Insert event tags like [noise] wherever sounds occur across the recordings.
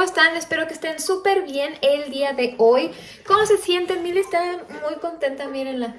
¿cómo están? Espero que estén súper bien el día de hoy. ¿Cómo se sienten? Mili está muy contenta, mírenla.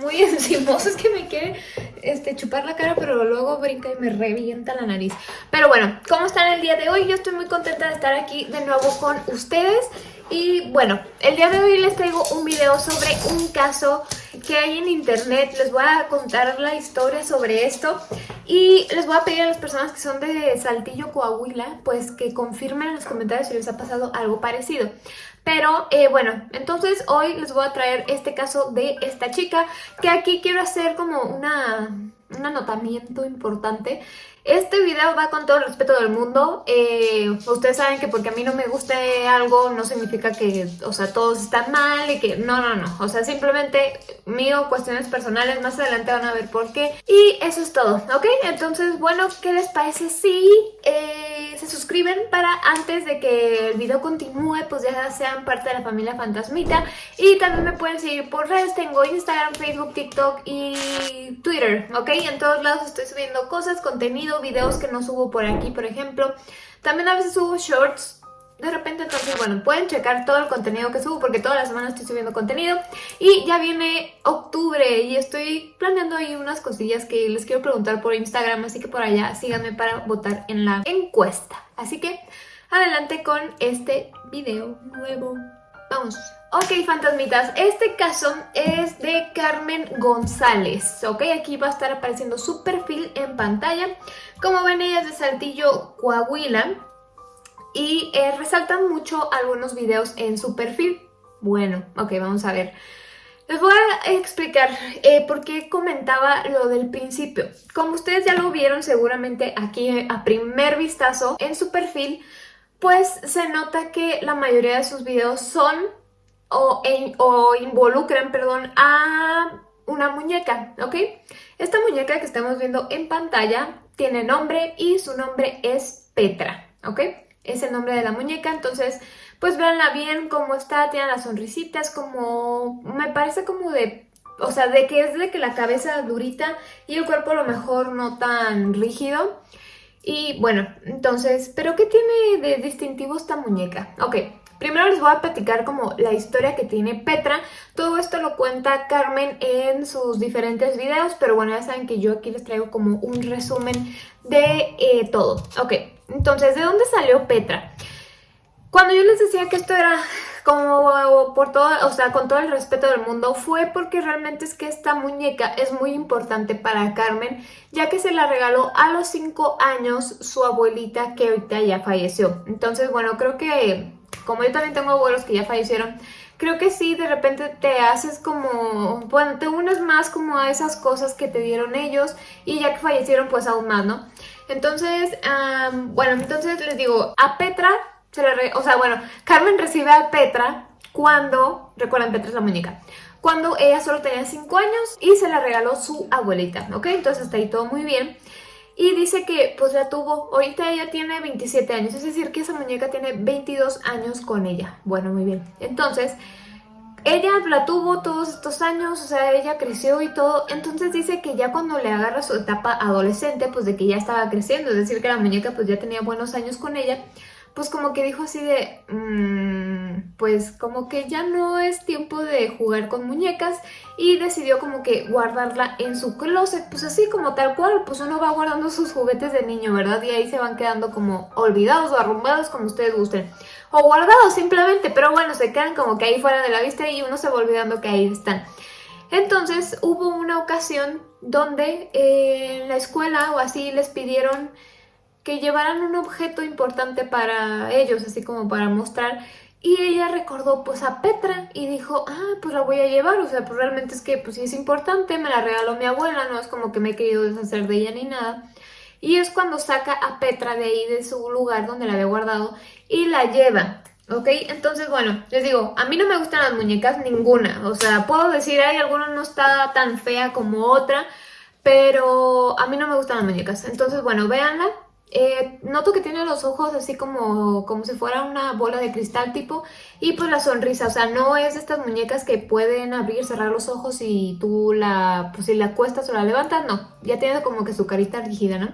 Muy [laughs] encimosa, es que me quiere este, chupar la cara, pero luego brinca y me revienta la nariz. Pero bueno, ¿cómo están el día de hoy? Yo estoy muy contenta de estar aquí de nuevo con ustedes. Y bueno, el día de hoy les traigo un video sobre un caso que hay en internet. Les voy a contar la historia sobre esto y les voy a pedir a las personas que son de Saltillo, Coahuila, pues que confirmen en los comentarios si les ha pasado algo parecido. Pero eh, bueno, entonces hoy les voy a traer este caso de esta chica que aquí quiero hacer como una, un anotamiento importante este video va con todo el respeto del mundo. Eh, ustedes saben que porque a mí no me guste algo no significa que, o sea, todos están mal y que... No, no, no. O sea, simplemente mío, cuestiones personales, más adelante van a ver por qué. Y eso es todo, ¿ok? Entonces, bueno, ¿qué les parece si eh, se suscriben para antes de que el video continúe, pues ya sean parte de la familia Fantasmita? Y también me pueden seguir por redes. Tengo Instagram, Facebook, TikTok y Twitter, ¿ok? En todos lados estoy subiendo cosas, contenido, videos que no subo por aquí, por ejemplo. También a veces subo shorts de repente entonces, bueno, pueden checar todo el contenido que subo porque toda la semana estoy subiendo contenido y ya viene octubre y estoy planeando ahí unas cosillas que les quiero preguntar por Instagram, así que por allá síganme para votar en la encuesta. Así que adelante con este video nuevo. Vamos. Ok, fantasmitas, este caso es de Carmen González, ok, aquí va a estar apareciendo su perfil en pantalla. Como ven, ella es de Saltillo, Coahuila, y eh, resaltan mucho algunos videos en su perfil. Bueno, ok, vamos a ver. Les voy a explicar eh, por qué comentaba lo del principio. Como ustedes ya lo vieron seguramente aquí a primer vistazo en su perfil, pues se nota que la mayoría de sus videos son o, o involucran, perdón, a una muñeca, ¿ok? Esta muñeca que estamos viendo en pantalla tiene nombre y su nombre es Petra, ¿ok? Es el nombre de la muñeca, entonces, pues véanla bien cómo está, tiene las sonrisitas, como, me parece como de o sea, de que es de que la cabeza durita y el cuerpo a lo mejor no tan rígido. Y bueno, entonces, ¿pero qué tiene de distintivo esta muñeca? Ok, Primero les voy a platicar como la historia que tiene Petra. Todo esto lo cuenta Carmen en sus diferentes videos, pero bueno, ya saben que yo aquí les traigo como un resumen de eh, todo. Ok, entonces, ¿de dónde salió Petra? Cuando yo les decía que esto era como por todo, o sea, con todo el respeto del mundo, fue porque realmente es que esta muñeca es muy importante para Carmen, ya que se la regaló a los 5 años su abuelita que ahorita ya falleció. Entonces, bueno, creo que como yo también tengo abuelos que ya fallecieron, creo que sí, de repente te haces como, bueno, te unes más como a esas cosas que te dieron ellos y ya que fallecieron pues aún más, ¿no? Entonces, bueno, entonces les digo, a Petra, se le o sea, bueno, Carmen recibe a Petra cuando, recuerden, Petra es la muñeca, cuando ella solo tenía 5 años y se la regaló su abuelita, ¿ok? Entonces hasta ahí todo muy bien. Y dice que pues la tuvo, ahorita ella tiene 27 años, es decir que esa muñeca tiene 22 años con ella. Bueno, muy bien. Entonces, ella la tuvo todos estos años, o sea, ella creció y todo. Entonces dice que ya cuando le agarra su etapa adolescente, pues de que ya estaba creciendo, es decir que la muñeca pues ya tenía buenos años con ella, pues como que dijo así de... Mmm, pues como que ya no es tiempo de jugar con muñecas y decidió como que guardarla en su closet, pues así como tal cual, pues uno va guardando sus juguetes de niño, ¿verdad? Y ahí se van quedando como olvidados o arrumbados como ustedes gusten. O guardados simplemente, pero bueno, se quedan como que ahí fuera de la vista y uno se va olvidando que ahí están. Entonces hubo una ocasión donde eh, en la escuela o así les pidieron que llevaran un objeto importante para ellos, así como para mostrar. Y ella recordó pues a Petra y dijo, ah, pues la voy a llevar, o sea, pues realmente es que pues sí es importante, me la regaló mi abuela, no es como que me he querido deshacer de ella ni nada. Y es cuando saca a Petra de ahí, de su lugar donde la había guardado, y la lleva. ¿Ok? Entonces, bueno, les digo, a mí no me gustan las muñecas ninguna. O sea, puedo decir, ay, alguna no está tan fea como otra, pero a mí no me gustan las muñecas. Entonces, bueno, véanla. Eh, noto que tiene los ojos así como, como si fuera una bola de cristal tipo y pues la sonrisa, o sea, no es de estas muñecas que pueden abrir, cerrar los ojos y tú la, pues si la acuestas o la levantas, no, ya tiene como que su carita rígida, ¿no?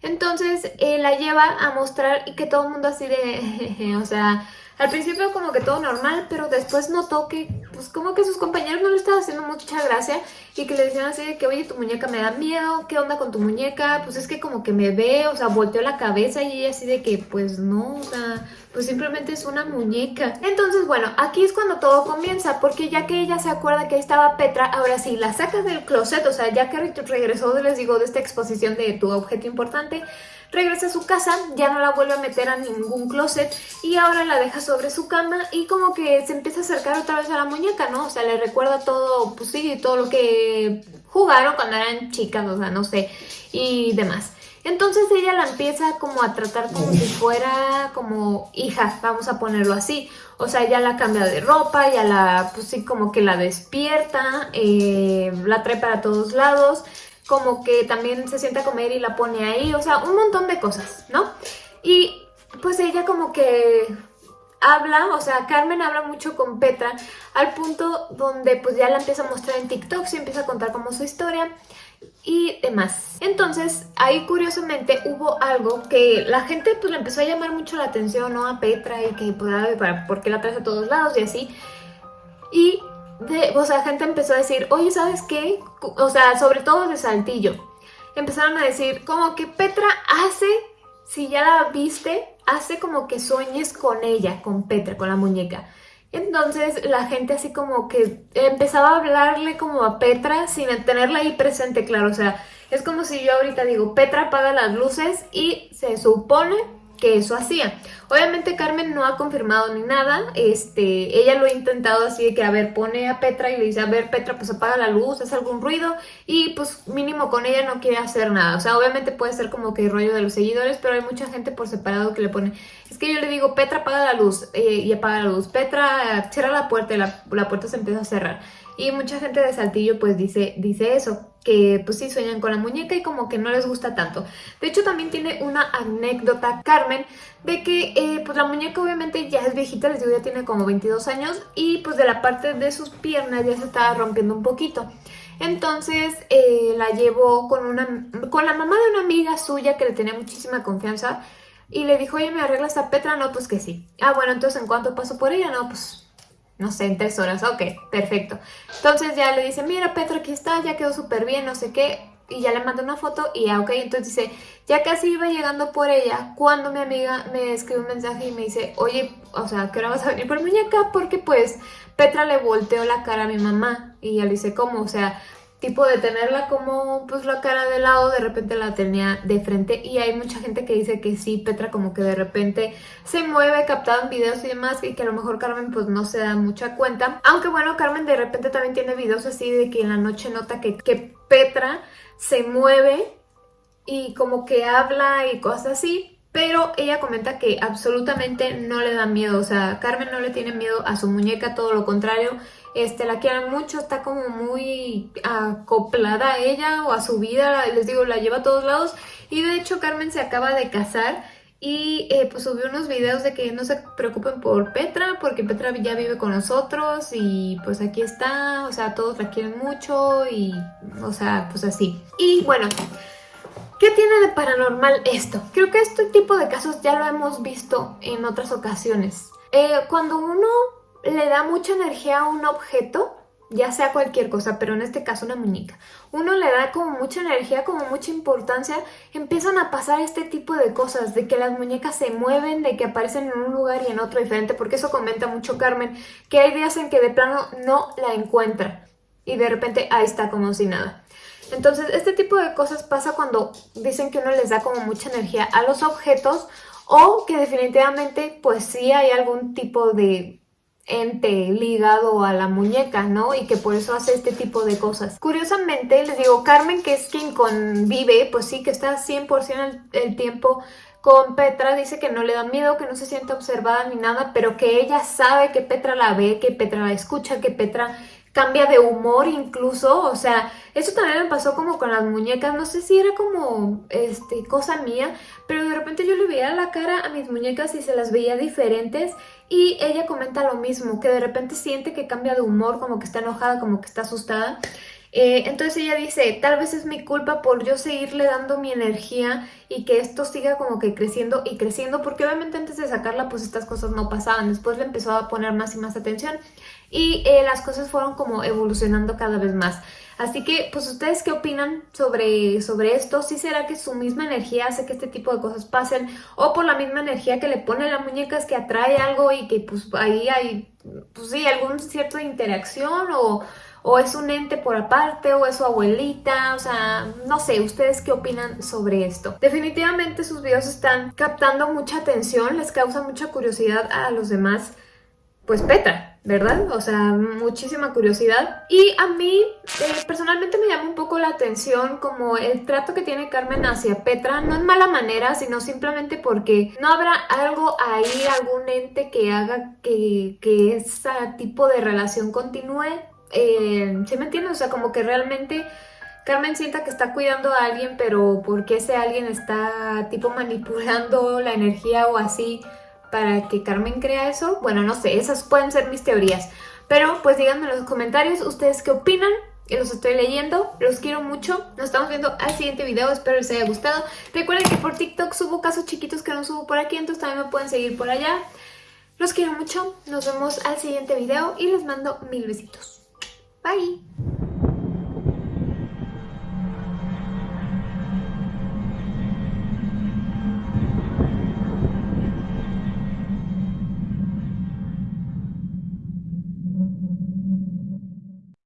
Entonces eh, la lleva a mostrar y que todo el mundo así de, [laughs] o sea, al principio como que todo normal, pero después notó que pues como que sus compañeros no le estaban haciendo mucha gracia y que le decían así de que oye tu muñeca me da miedo, ¿qué onda con tu muñeca? Pues es que como que me ve, o sea, volteó la cabeza y ella así de que pues no, o sea, pues simplemente es una muñeca. Entonces bueno, aquí es cuando todo comienza, porque ya que ella se acuerda que estaba Petra, ahora sí, la saca del closet, o sea, ya que regresó, les digo, de esta exposición de tu objeto importante, regresa a su casa, ya no la vuelve a meter a ningún closet y ahora la deja sobre su cama y como que se empieza a acercar otra vez a la muñeca, ¿no? O sea, le recuerda todo, pues sí, todo lo que jugaron cuando eran chicas, o sea, no sé, y demás. Entonces ella la empieza como a tratar como si fuera como hija, vamos a ponerlo así. O sea, ya la cambia de ropa, ya la, pues sí, como que la despierta, eh, la trae para todos lados como que también se sienta a comer y la pone ahí, o sea, un montón de cosas, ¿no? Y pues ella como que habla, o sea, Carmen habla mucho con Petra al punto donde pues ya la empieza a mostrar en TikTok, se empieza a contar como su historia y demás. Entonces, ahí curiosamente hubo algo que la gente pues le empezó a llamar mucho la atención, ¿no? A Petra y que pues, ¿por qué la traes a todos lados y así. Y o sea, gente empezó a decir, oye, ¿sabes qué? O sea, sobre todo de Saltillo. Empezaron a decir, como que Petra hace, si ya la viste, hace como que sueñes con ella, con Petra, con la muñeca. Entonces la gente así como que empezaba a hablarle como a Petra sin tenerla ahí presente, claro. O sea, es como si yo ahorita digo, Petra apaga las luces y se supone que eso hacía. Obviamente Carmen no ha confirmado ni nada, este, ella lo ha intentado así de que, a ver, pone a Petra y le dice, a ver, Petra, pues apaga la luz, hace algún ruido y pues mínimo con ella no quiere hacer nada. O sea, obviamente puede ser como que rollo de los seguidores, pero hay mucha gente por separado que le pone, es que yo le digo, Petra, apaga la luz eh, y apaga la luz, Petra, cierra la puerta y la puerta se empieza a cerrar. Y mucha gente de Saltillo pues dice, dice eso, que pues sí sueñan con la muñeca y como que no les gusta tanto. De hecho también tiene una anécdota Carmen de que eh, pues la muñeca obviamente ya es viejita, les digo ya tiene como 22 años y pues de la parte de sus piernas ya se estaba rompiendo un poquito. Entonces eh, la llevó con, una, con la mamá de una amiga suya que le tenía muchísima confianza y le dijo, oye, ¿me arreglas a Petra? No, pues que sí. Ah, bueno, entonces ¿en cuánto paso por ella? No, pues no sé, en tres horas, ok, perfecto. Entonces ya le dice, mira Petra, aquí está, ya quedó súper bien, no sé qué, y ya le manda una foto y ya, ok, entonces dice, ya casi iba llegando por ella cuando mi amiga me escribe un mensaje y me dice, oye, o sea, ¿qué hora vas a venir por muñeca? Porque pues Petra le volteó la cara a mi mamá y ya le dice, ¿cómo? O sea, tipo de tenerla como pues la cara de lado, de repente la tenía de frente. Y hay mucha gente que dice que sí, Petra como que de repente se mueve captado en videos y demás y que a lo mejor Carmen pues no se da mucha cuenta, aunque bueno, Carmen de repente también tiene videos así de que en la noche nota que, que Petra se mueve y como que habla y cosas así, pero ella comenta que absolutamente no le da miedo, o sea, Carmen no le tiene miedo a su muñeca, todo lo contrario, este, la quiere mucho, está como muy acoplada a ella o a su vida, les digo, la lleva a todos lados y de hecho Carmen se acaba de casar y eh, pues subió unos videos de que no se preocupen por Petra porque Petra ya vive con nosotros y pues aquí está, o sea, todos la quieren mucho y, o sea, pues así. Y bueno, ¿Qué tiene de paranormal esto? Creo que este tipo de casos ya lo hemos visto en otras ocasiones. Eh, cuando uno le da mucha energía a un objeto, ya sea cualquier cosa, pero en este caso una muñeca, uno le da como mucha energía, como mucha importancia, empiezan a pasar este tipo de cosas, de que las muñecas se mueven, de que aparecen en un lugar y en otro diferente, porque eso comenta mucho Carmen, que hay días en que de plano no la encuentra y de repente ahí está como si nada. Entonces, este tipo de cosas pasa cuando dicen que uno les da como mucha energía a los objetos o que definitivamente pues sí hay algún tipo de ente ligado a la muñeca, ¿no? Y que por eso hace este tipo de cosas. Curiosamente, les digo, Carmen, que es quien convive, pues sí, que está 100% el, el tiempo con Petra, dice que no le da miedo, que no se siente observada ni nada, pero que ella sabe que Petra la ve, que Petra la escucha, que Petra cambia de humor incluso, o sea, eso también me pasó como con las muñecas, no sé si era como este cosa mía, pero de repente yo le veía la cara a mis muñecas y se las veía diferentes y ella comenta lo mismo, que de repente siente que cambia de humor, como que está enojada, como que está asustada Eh, entonces ella dice, tal vez es mi culpa por yo seguirle dando mi energía y que esto siga como que creciendo y creciendo, porque obviamente antes de sacarla pues estas cosas no pasaban, después le empezó a poner más y más atención y eh, las cosas fueron como evolucionando cada vez más. Así que, pues, ¿ustedes qué opinan sobre, sobre esto? ¿Sí será que su misma energía hace que este tipo de cosas pasen? ¿O por la misma energía que le pone la muñeca es que atrae algo y que, pues, ahí hay, pues sí, algún cierto interacción o o es un ente por aparte, o es su abuelita, o sea, no sé, ¿ustedes qué opinan sobre esto? Definitivamente sus videos están captando mucha atención, les causa mucha curiosidad a los demás, pues Petra, ¿verdad? O sea, muchísima curiosidad. Y a mí, eh, personalmente me llama un poco la atención como el trato que tiene Carmen hacia Petra, no en mala manera, sino simplemente porque no habrá algo ahí, algún ente que haga que, que ese tipo de relación continúe eh, ¿sí me entiendes? O sea, como que realmente Carmen sienta que está cuidando a alguien, pero porque ese alguien está tipo [laughs] manipulando la energía o así para que Carmen crea eso? Bueno, no sé, esas pueden ser mis teorías. Pero pues díganme en los comentarios ustedes qué opinan. Yo los estoy leyendo, los quiero mucho. Nos estamos viendo al siguiente video, espero les haya gustado. Recuerden que por TikTok subo casos chiquitos que no subo por aquí, entonces también me pueden seguir por allá. Los quiero mucho, nos vemos al siguiente video y les mando mil besitos. Bye!